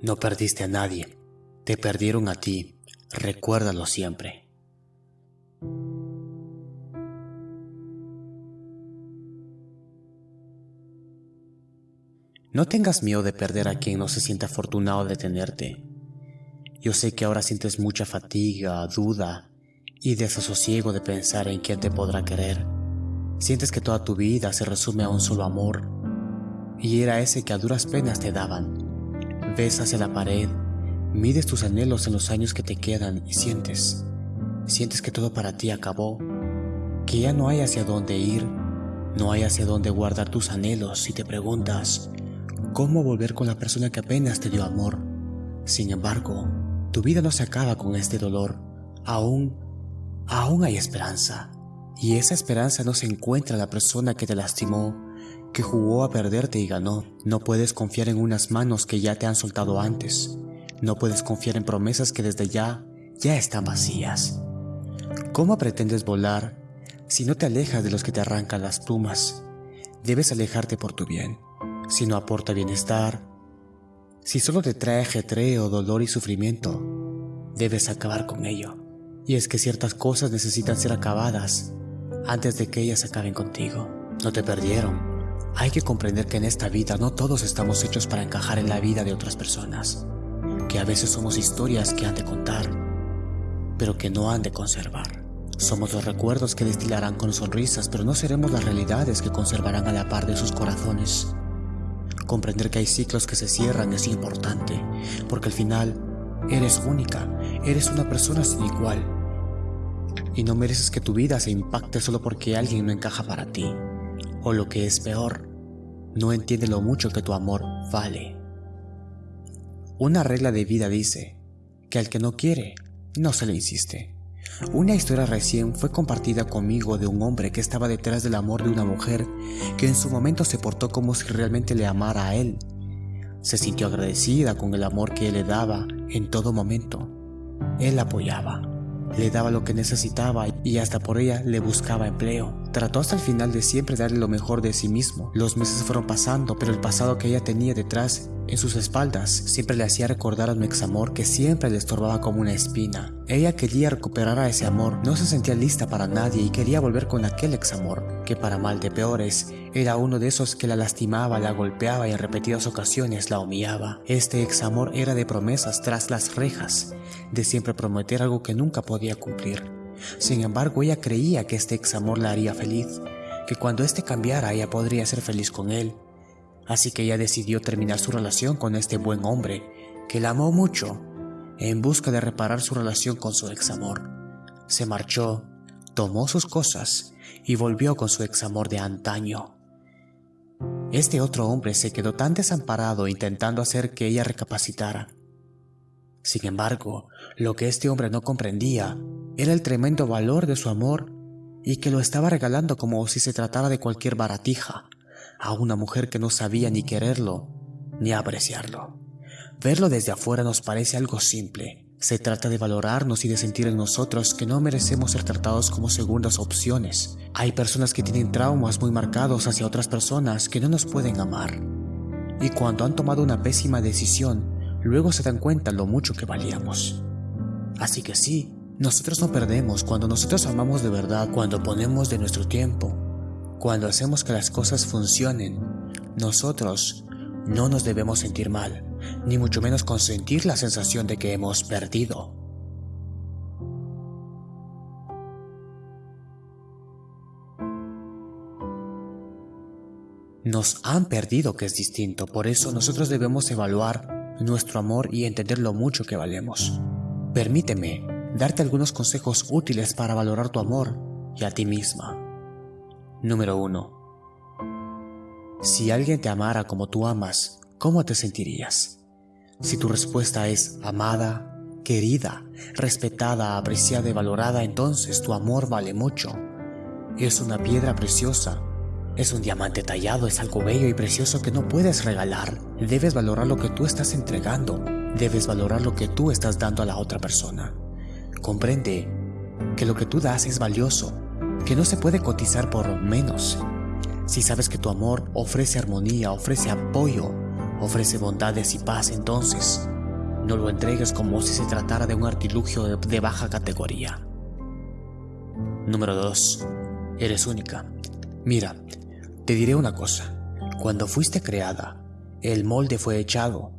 No perdiste a nadie, te perdieron a ti, recuérdalo siempre. No tengas miedo de perder a quien no se siente afortunado de tenerte. Yo sé que ahora sientes mucha fatiga, duda y desasosiego de pensar en quién te podrá querer. Sientes que toda tu vida se resume a un solo amor, y era ese que a duras penas te daban. Ves hacia la pared, mides tus anhelos en los años que te quedan y sientes, sientes que todo para ti acabó, que ya no hay hacia dónde ir, no hay hacia dónde guardar tus anhelos y te preguntas, ¿cómo volver con la persona que apenas te dio amor? Sin embargo, tu vida no se acaba con este dolor, aún, aún hay esperanza. Y esa esperanza no se encuentra en la persona que te lastimó, que jugó a perderte y ganó. No puedes confiar en unas manos que ya te han soltado antes. No puedes confiar en promesas que desde ya, ya están vacías. ¿Cómo pretendes volar si no te alejas de los que te arrancan las plumas? Debes alejarte por tu bien. Si no aporta bienestar, si solo te trae ajetreo, dolor y sufrimiento, debes acabar con ello. Y es que ciertas cosas necesitan ser acabadas antes de que ellas acaben contigo. No te perdieron, hay que comprender que en esta vida no todos estamos hechos para encajar en la vida de otras personas, que a veces somos historias que han de contar, pero que no han de conservar. Somos los recuerdos que destilarán con sonrisas, pero no seremos las realidades que conservarán a la par de sus corazones. Comprender que hay ciclos que se cierran es importante, porque al final eres única, eres una persona sin igual. Y no mereces que tu vida se impacte solo porque alguien no encaja para ti. O lo que es peor, no entiende lo mucho que tu amor vale. Una regla de vida dice que al que no quiere, no se le insiste. Una historia recién fue compartida conmigo de un hombre que estaba detrás del amor de una mujer que en su momento se portó como si realmente le amara a él. Se sintió agradecida con el amor que él le daba en todo momento. Él apoyaba, le daba lo que necesitaba y hasta por ella le buscaba empleo. Trató hasta el final de siempre darle lo mejor de sí mismo. Los meses fueron pasando, pero el pasado que ella tenía detrás en sus espaldas siempre le hacía recordar a un ex amor que siempre le estorbaba como una espina. Ella quería recuperar a ese amor, no se sentía lista para nadie y quería volver con aquel ex amor, que para mal de peores, era uno de esos que la lastimaba, la golpeaba y en repetidas ocasiones la humillaba. Este ex amor era de promesas tras las rejas, de siempre prometer algo que nunca podía cumplir. Sin embargo, ella creía que este ex amor la haría feliz, que cuando este cambiara ella podría ser feliz con él, así que ella decidió terminar su relación con este buen hombre, que la amó mucho, en busca de reparar su relación con su ex amor. Se marchó, tomó sus cosas y volvió con su ex amor de antaño. Este otro hombre se quedó tan desamparado intentando hacer que ella recapacitara. Sin embargo, lo que este hombre no comprendía era el tremendo valor de su amor y que lo estaba regalando como si se tratara de cualquier baratija a una mujer que no sabía ni quererlo ni apreciarlo. Verlo desde afuera nos parece algo simple. Se trata de valorarnos y de sentir en nosotros que no merecemos ser tratados como segundas opciones. Hay personas que tienen traumas muy marcados hacia otras personas que no nos pueden amar. Y cuando han tomado una pésima decisión, luego se dan cuenta lo mucho que valíamos. Así que sí, nosotros no perdemos cuando nosotros amamos de verdad, cuando ponemos de nuestro tiempo, cuando hacemos que las cosas funcionen, nosotros no nos debemos sentir mal, ni mucho menos consentir la sensación de que hemos perdido. Nos han perdido que es distinto, por eso nosotros debemos evaluar nuestro amor y entender lo mucho que valemos. Permíteme darte algunos consejos útiles para valorar tu amor y a ti misma. Número 1. Si alguien te amara como tú amas, ¿cómo te sentirías? Si tu respuesta es amada, querida, respetada, apreciada y valorada, entonces tu amor vale mucho. Es una piedra preciosa. Es un diamante tallado, es algo bello y precioso que no puedes regalar. Debes valorar lo que tú estás entregando. Debes valorar lo que tú estás dando a la otra persona. Comprende que lo que tú das es valioso que no se puede cotizar por menos. Si sabes que tu amor ofrece armonía, ofrece apoyo, ofrece bondades y paz, entonces no lo entregues como si se tratara de un artilugio de baja categoría. Número 2. Eres única. Mira, te diré una cosa. Cuando fuiste creada, el molde fue echado.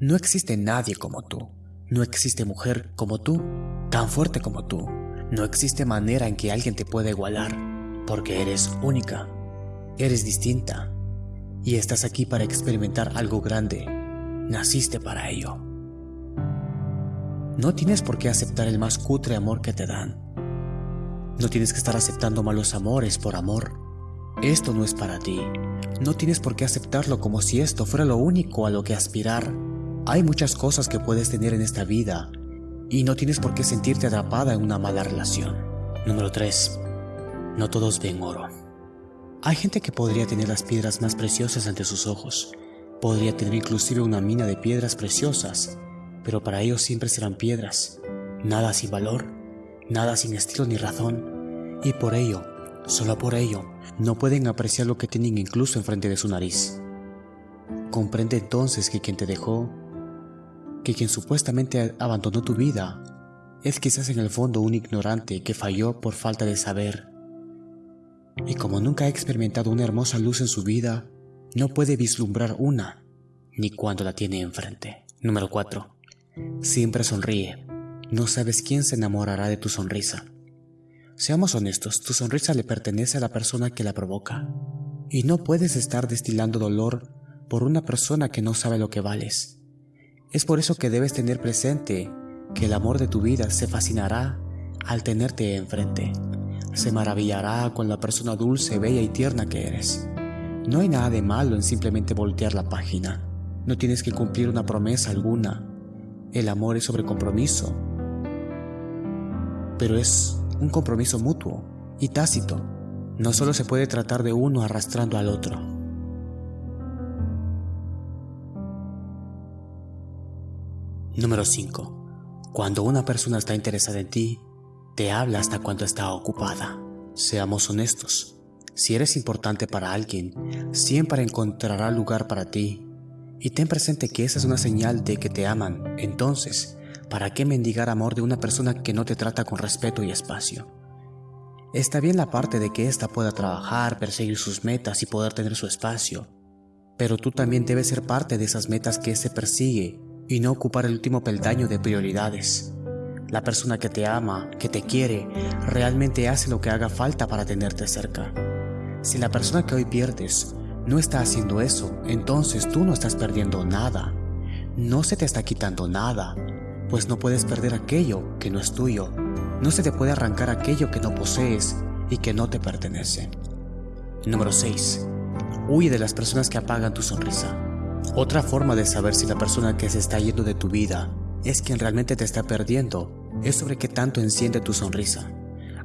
No existe nadie como tú. No existe mujer como tú, tan fuerte como tú. No existe manera en que alguien te pueda igualar, porque eres única. Eres distinta. Y estás aquí para experimentar algo grande. Naciste para ello. No tienes por qué aceptar el más cutre amor que te dan. No tienes que estar aceptando malos amores por amor. Esto no es para ti. No tienes por qué aceptarlo como si esto fuera lo único a lo que aspirar. Hay muchas cosas que puedes tener en esta vida y no tienes por qué sentirte atrapada en una mala relación. Número 3. No todos ven oro. Hay gente que podría tener las piedras más preciosas ante sus ojos. Podría tener inclusive una mina de piedras preciosas, pero para ellos siempre serán piedras, nada sin valor, nada sin estilo ni razón, y por ello, solo por ello, no pueden apreciar lo que tienen incluso enfrente de su nariz. Comprende entonces que quien te dejó, que quien supuestamente abandonó tu vida, es quizás en el fondo un ignorante que falló por falta de saber. Y como nunca ha experimentado una hermosa luz en su vida, no puede vislumbrar una, ni cuando la tiene enfrente. Número 4. Siempre sonríe. No sabes quién se enamorará de tu sonrisa. Seamos honestos, tu sonrisa le pertenece a la persona que la provoca. Y no puedes estar destilando dolor por una persona que no sabe lo que vales. Es por eso que debes tener presente que el amor de tu vida se fascinará al tenerte enfrente. Se maravillará con la persona dulce, bella y tierna que eres. No hay nada de malo en simplemente voltear la página. No tienes que cumplir una promesa alguna el amor es sobre compromiso, pero es un compromiso mutuo y tácito. No solo se puede tratar de uno arrastrando al otro. Número 5. Cuando una persona está interesada en ti, te habla hasta cuando está ocupada. Seamos honestos. Si eres importante para alguien, siempre encontrará lugar para ti y ten presente que esa es una señal de que te aman. Entonces, ¿para qué mendigar amor de una persona que no te trata con respeto y espacio? Está bien la parte de que ésta pueda trabajar, perseguir sus metas y poder tener su espacio, pero tú también debes ser parte de esas metas que se persigue y no ocupar el último peldaño de prioridades. La persona que te ama, que te quiere, realmente hace lo que haga falta para tenerte cerca. Si la persona que hoy pierdes no está haciendo eso, entonces tú no estás perdiendo nada. No se te está quitando nada, pues no puedes perder aquello que no es tuyo. No se te puede arrancar aquello que no posees y que no te pertenece. Número 6. Huye de las personas que apagan tu sonrisa. Otra forma de saber si la persona que se está yendo de tu vida es quien realmente te está perdiendo es sobre qué tanto enciende tu sonrisa.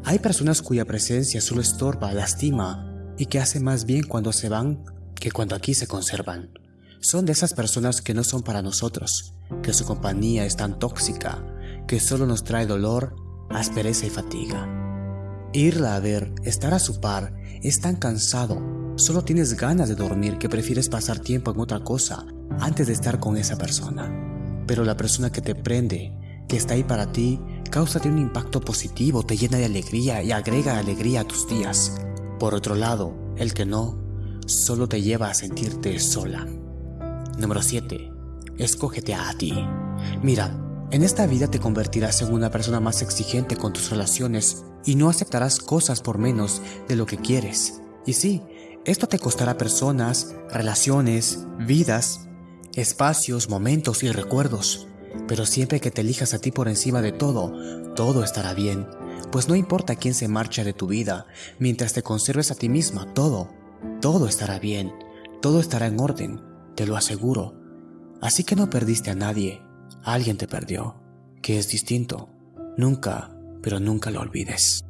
Hay personas cuya presencia solo estorba, lastima y que hace más bien cuando se van que cuando aquí se conservan. Son de esas personas que no son para nosotros, que su compañía es tan tóxica, que solo nos trae dolor, aspereza y fatiga. Irla a ver, estar a su par, es tan cansado, solo tienes ganas de dormir que prefieres pasar tiempo en otra cosa antes de estar con esa persona. Pero la persona que te prende, que está ahí para ti, causa un impacto positivo, te llena de alegría y agrega alegría a tus días. Por otro lado, el que no, solo te lleva a sentirte sola. Número 7. Escógete a ti. Mira, en esta vida te convertirás en una persona más exigente con tus relaciones y no aceptarás cosas por menos de lo que quieres. Y sí, esto te costará personas, relaciones, vidas, espacios, momentos y recuerdos. Pero siempre que te elijas a ti por encima de todo, todo estará bien. Pues no importa quién se marcha de tu vida, mientras te conserves a ti misma, todo, todo estará bien, todo estará en orden, te lo aseguro. Así que no perdiste a nadie, alguien te perdió, que es distinto. Nunca, pero nunca lo olvides.